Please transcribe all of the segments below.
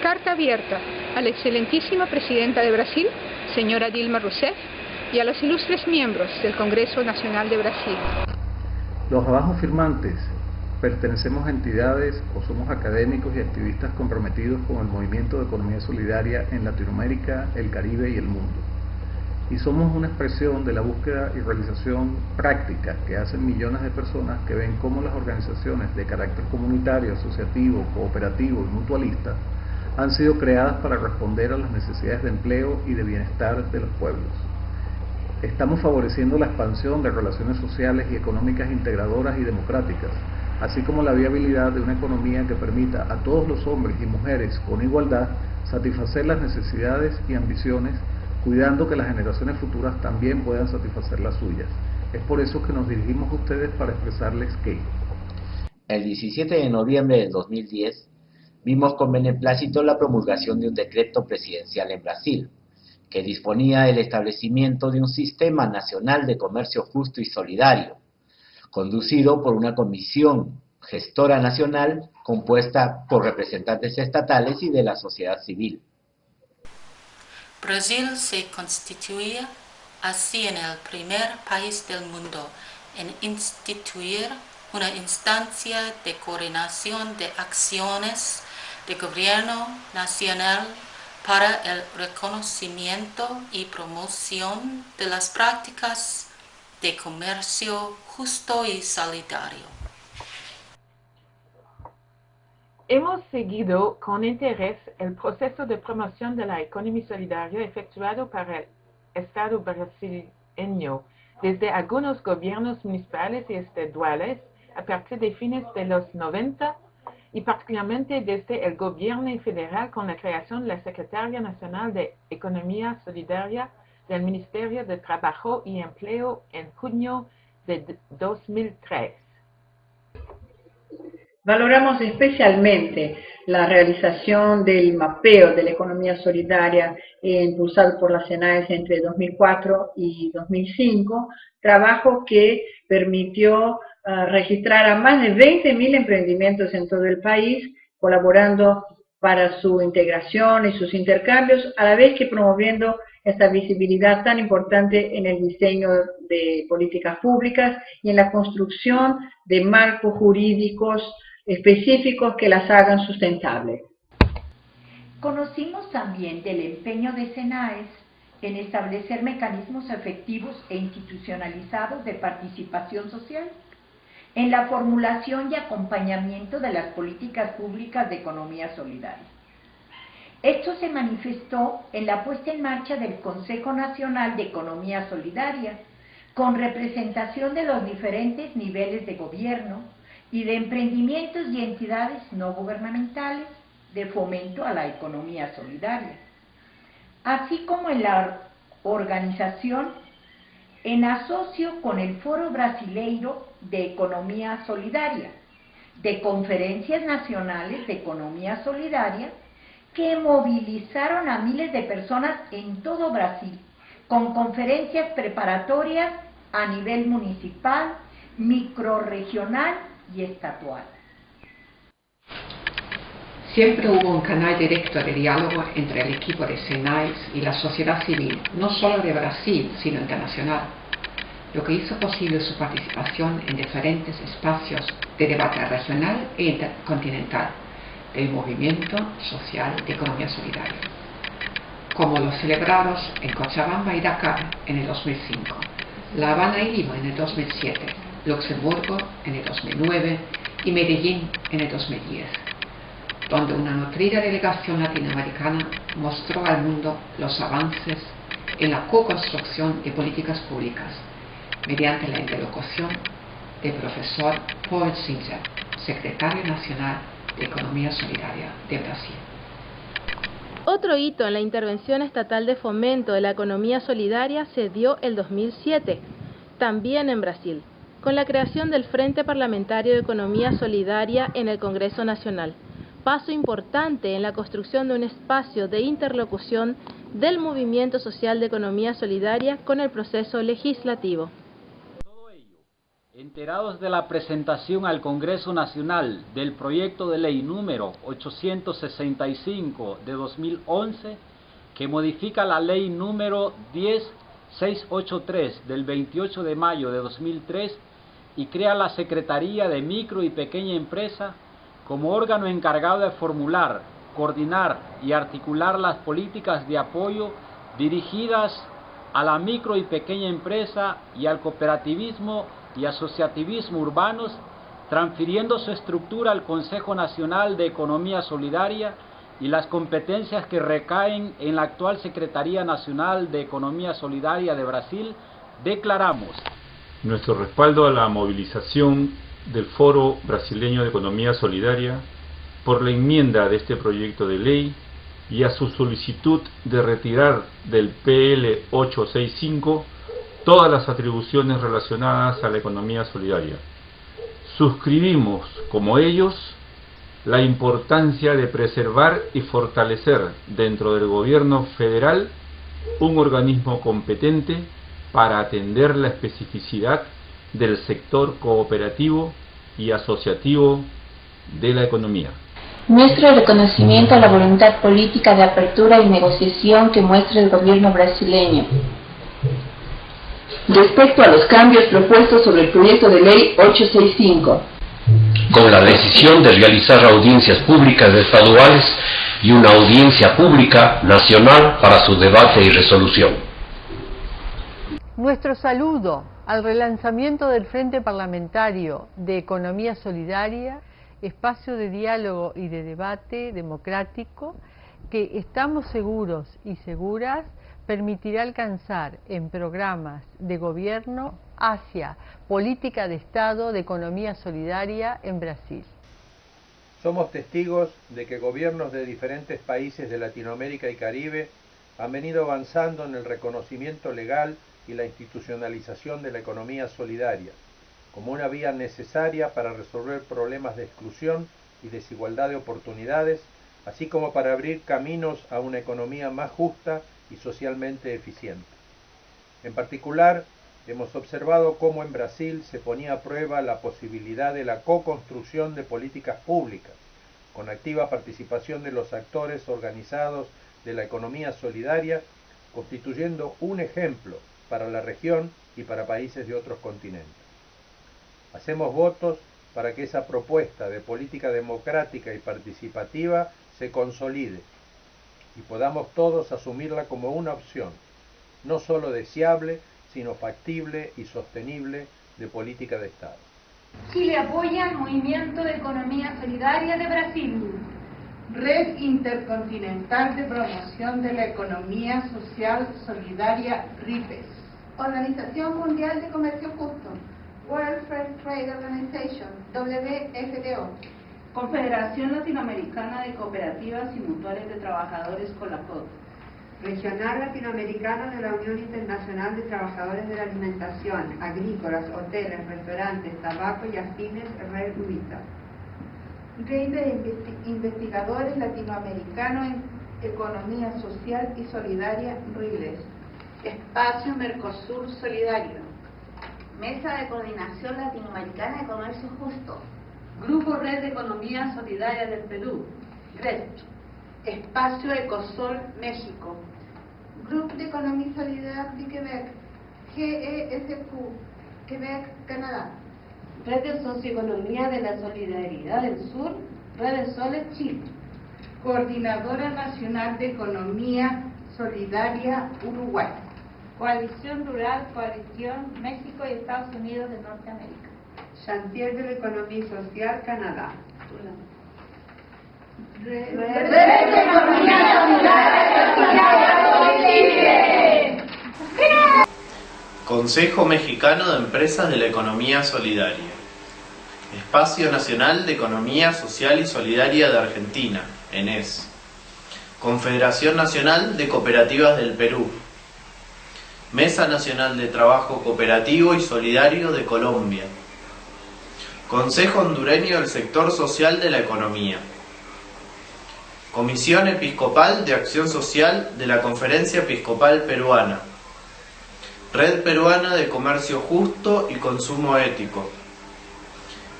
carta abierta a la excelentísima presidenta de Brasil, señora Dilma Rousseff, y a los ilustres miembros del Congreso Nacional de Brasil. Los abajo firmantes pertenecemos a entidades o somos académicos y activistas comprometidos con el movimiento de economía solidaria en Latinoamérica, el Caribe y el mundo. Y somos una expresión de la búsqueda y realización práctica que hacen millones de personas que ven cómo las organizaciones de carácter comunitario, asociativo, cooperativo y mutualista han sido creadas para responder a las necesidades de empleo y de bienestar de los pueblos. Estamos favoreciendo la expansión de relaciones sociales y económicas integradoras y democráticas, así como la viabilidad de una economía que permita a todos los hombres y mujeres con igualdad satisfacer las necesidades y ambiciones, cuidando que las generaciones futuras también puedan satisfacer las suyas. Es por eso que nos dirigimos a ustedes para expresarles que... El 17 de noviembre de 2010 vimos con beneplácito la promulgación de un decreto presidencial en Brasil, que disponía el establecimiento de un sistema nacional de comercio justo y solidario, conducido por una comisión gestora nacional compuesta por representantes estatales y de la sociedad civil. Brasil se constituía así en el primer país del mundo en instituir una instancia de coordinación de acciones de gobierno nacional para el reconocimiento y promoción de las prácticas de comercio justo y solidario. Hemos seguido con interés el proceso de promoción de la economía solidaria efectuado para el Estado brasileño desde algunos gobiernos municipales y estaduales a partir de fines de los 90 y particularmente desde el gobierno federal con la creación de la Secretaría Nacional de Economía Solidaria del Ministerio de Trabajo y Empleo en junio de 2003. Valoramos especialmente la realización del mapeo de la economía solidaria impulsado por la CENAES entre 2004 y 2005, trabajo que permitió ah, registrar a más de 20.000 emprendimientos en todo el país, colaborando para su integración y sus intercambios, a la vez que promoviendo esta visibilidad tan importante en el diseño de políticas públicas y en la construcción de marcos jurídicos específicos que las hagan sustentables. Conocimos también del empeño de SENAES en establecer mecanismos efectivos e institucionalizados de participación social en la formulación y acompañamiento de las políticas públicas de economía solidaria. Esto se manifestó en la puesta en marcha del Consejo Nacional de Economía Solidaria, con representación de los diferentes niveles de gobierno y de emprendimientos y entidades no gubernamentales de fomento a la economía solidaria, así como en la organización en asocio con el Foro Brasileiro de Economía Solidaria, de conferencias nacionales de economía solidaria que movilizaron a miles de personas en todo Brasil, con conferencias preparatorias a nivel municipal, microregional y. Siempre hubo un canal directo de diálogo entre el equipo de SENAIS y la sociedad civil, no solo de Brasil, sino internacional, lo que hizo posible su participación en diferentes espacios de debate regional e intercontinental del movimiento social de economía solidaria, como los celebrados en Cochabamba y Dakar en el 2005, La Habana y Lima en el 2007, Luxemburgo en el 2009 y Medellín en el 2010, donde una nutrida delegación latinoamericana mostró al mundo los avances en la co-construcción de políticas públicas mediante la interlocución del profesor Paul Singer, secretario nacional de Economía Solidaria de Brasil. Otro hito en la intervención estatal de fomento de la economía solidaria se dio el 2007, también en Brasil, con la creación del Frente Parlamentario de Economía Solidaria en el Congreso Nacional, paso importante en la construcción de un espacio de interlocución del movimiento social de economía solidaria con el proceso legislativo. Enterados de la presentación al Congreso Nacional del proyecto de ley número 865 de 2011, que modifica la ley número 10683 del 28 de mayo de 2003 y crea la Secretaría de Micro y Pequeña Empresa como órgano encargado de formular, coordinar y articular las políticas de apoyo dirigidas a la micro y pequeña empresa y al cooperativismo y asociativismo urbanos, transfiriendo su estructura al Consejo Nacional de Economía Solidaria y las competencias que recaen en la actual Secretaría Nacional de Economía Solidaria de Brasil, declaramos nuestro respaldo a la movilización del Foro Brasileño de Economía Solidaria por la enmienda de este proyecto de ley y a su solicitud de retirar del PL 865 todas las atribuciones relacionadas a la economía solidaria. Suscribimos, como ellos, la importancia de preservar y fortalecer dentro del gobierno federal un organismo competente para atender la especificidad del sector cooperativo y asociativo de la economía. Nuestro reconocimiento a la voluntad política de apertura y negociación que muestra el gobierno brasileño respecto a los cambios propuestos sobre el proyecto de ley 865. Con la decisión de realizar audiencias públicas estaduales y una audiencia pública nacional para su debate y resolución. Nuestro saludo al relanzamiento del Frente Parlamentario de Economía Solidaria, espacio de diálogo y de debate democrático que estamos seguros y seguras permitirá alcanzar en programas de gobierno hacia política de Estado de economía solidaria en Brasil. Somos testigos de que gobiernos de diferentes países de Latinoamérica y Caribe han venido avanzando en el reconocimiento legal y la institucionalización de la economía solidaria, como una vía necesaria para resolver problemas de exclusión y desigualdad de oportunidades, así como para abrir caminos a una economía más justa y socialmente eficiente. En particular, hemos observado cómo en Brasil se ponía a prueba la posibilidad de la co-construcción de políticas públicas, con activa participación de los actores organizados de la economía solidaria, constituyendo un ejemplo para la región y para países de otros continentes. Hacemos votos para que esa propuesta de política democrática y participativa se consolide y podamos todos asumirla como una opción, no solo deseable, sino factible y sostenible de política de Estado. Chile apoya el Movimiento de Economía Solidaria de Brasil. Red Intercontinental de Promoción de la Economía Social Solidaria RIPES. Organización Mundial de Comercio Justo. World Fair Trade Organization, WFTO. Confederación Latinoamericana de Cooperativas y Mutuales de Trabajadores COLACOT. Regional Latinoamericano de la Unión Internacional de Trabajadores de la Alimentación, Agrícolas, Hoteles, Restaurantes, Tabaco y Afines, Red UITA. Red de Investigadores Latinoamericanos en Economía Social y Solidaria, RILES. Espacio Mercosur Solidario. Mesa de Coordinación Latinoamericana de Comercio Justo. Grupo Red de Economía Solidaria del Perú, GRED. Espacio Ecosol México. Grupo de Economía Solidaria de Quebec, GESQ, Quebec, Canadá. Red de Socioeconomía de la Solidaridad del Sur, Red de Soles, Chile. Coordinadora Nacional de Economía Solidaria Uruguay. Coalición Rural, Coalición México y Estados Unidos de Norteamérica. Chantier de la Economía Social, Canadá. Consejo Mexicano de Empresas de la Economía Solidaria. Espacio Nacional de Economía Social y Solidaria de Argentina, ENES. Confederación Nacional de Cooperativas del Perú. Mesa Nacional de Trabajo Cooperativo y Solidario de Colombia. Consejo Hondureño del Sector Social de la Economía. Comisión Episcopal de Acción Social de la Conferencia Episcopal Peruana. Red Peruana de Comercio Justo y Consumo Ético.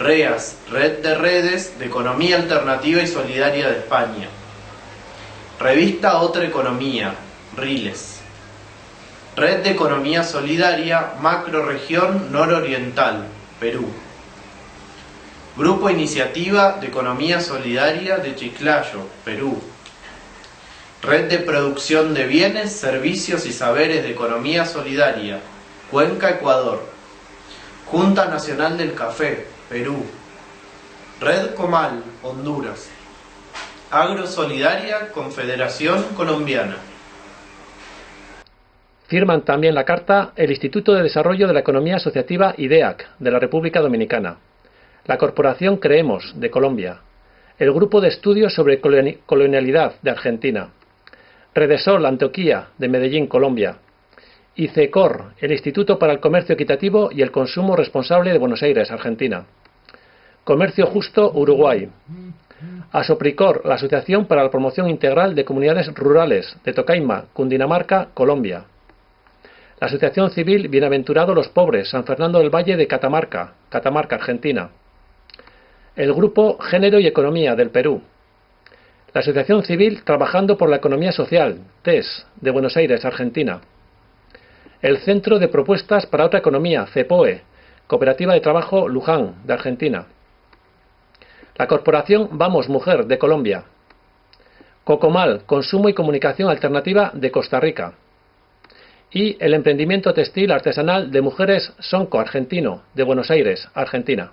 REAS, Red de Redes de Economía Alternativa y Solidaria de España. Revista Otra Economía, RILES. Red de Economía Solidaria, Macroregión Nororiental, Perú. Grupo Iniciativa de Economía Solidaria de Chiclayo, Perú. Red de Producción de Bienes, Servicios y Saberes de Economía Solidaria, Cuenca, Ecuador. Junta Nacional del Café, Perú. Red Comal, Honduras. Agro Solidaria, Confederación Colombiana. Firman también la carta el Instituto de Desarrollo de la Economía Asociativa IDEAC de la República Dominicana, la Corporación Creemos de Colombia, el Grupo de Estudios sobre Colonialidad de Argentina, Redesol Antioquía de Medellín, Colombia, ICECOR, el Instituto para el Comercio Equitativo y el Consumo Responsable de Buenos Aires, Argentina, Comercio Justo, Uruguay, Asopricor, la Asociación para la Promoción Integral de Comunidades Rurales de Tocaima, Cundinamarca, Colombia, la Asociación Civil Bienaventurado los Pobres, San Fernando del Valle de Catamarca, Catamarca, Argentina. El Grupo Género y Economía del Perú. La Asociación Civil Trabajando por la Economía Social, TES, de Buenos Aires, Argentina. El Centro de Propuestas para Otra Economía, CEPOE, Cooperativa de Trabajo Luján, de Argentina. La Corporación Vamos Mujer, de Colombia. Cocomal, Consumo y Comunicación Alternativa, de Costa Rica y el emprendimiento textil artesanal de mujeres Sonco Argentino de Buenos Aires, Argentina.